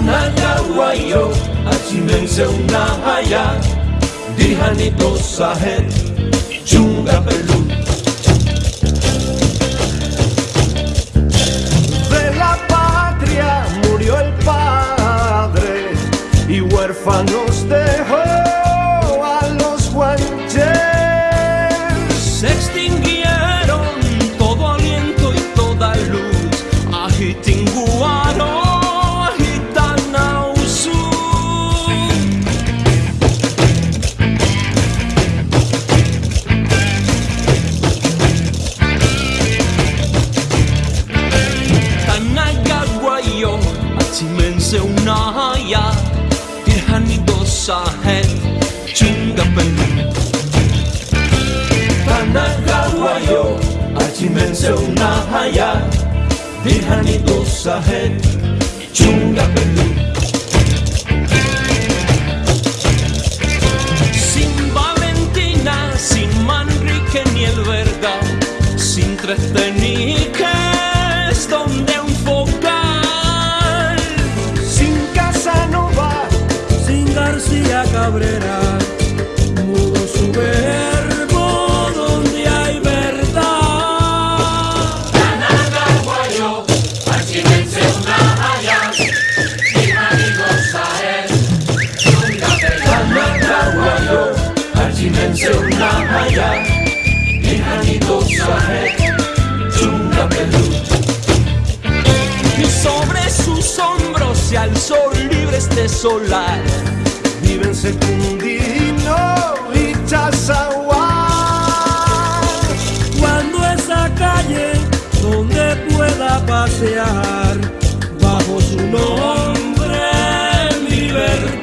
Nagawayo Achimense unahaya Dirhanito sahet Chunga pelu De la patria murió el padre y huérfanos dejó a los guanches. Dirhanido sahet, chungapelu Tanagawayo, achimense unahaya Dirhanido sahet, chungapelu Sin Valentina, sin Manrique ni el Verga, sin tres García Cabrera, mudo su verbo donde hay verdad. Tanagawayo, achimense unahaya, dirhanido sahet, chungapelu. Tanagawayo, achimense unahaya, dirhanido sahet, chungapelu. Y sobre sus hombros se alzó libre este solar viven Secundino y Chazagua. Cuando esa calle donde pueda pasear bajo su nombre libertad.